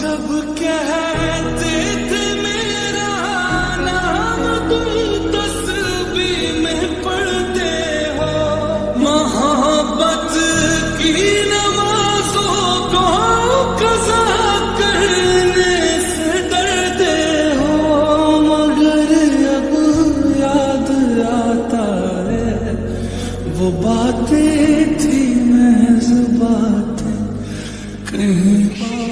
جب کہتے تھے میرا نام تم تسبیح میں پڑھتے ہو، محبت کی نمازوں کو قضا کرنے سے ڈرتے ہو، مگر اب یاد آتا ہے، وہ باتیں تھی محض باتیں، کہیں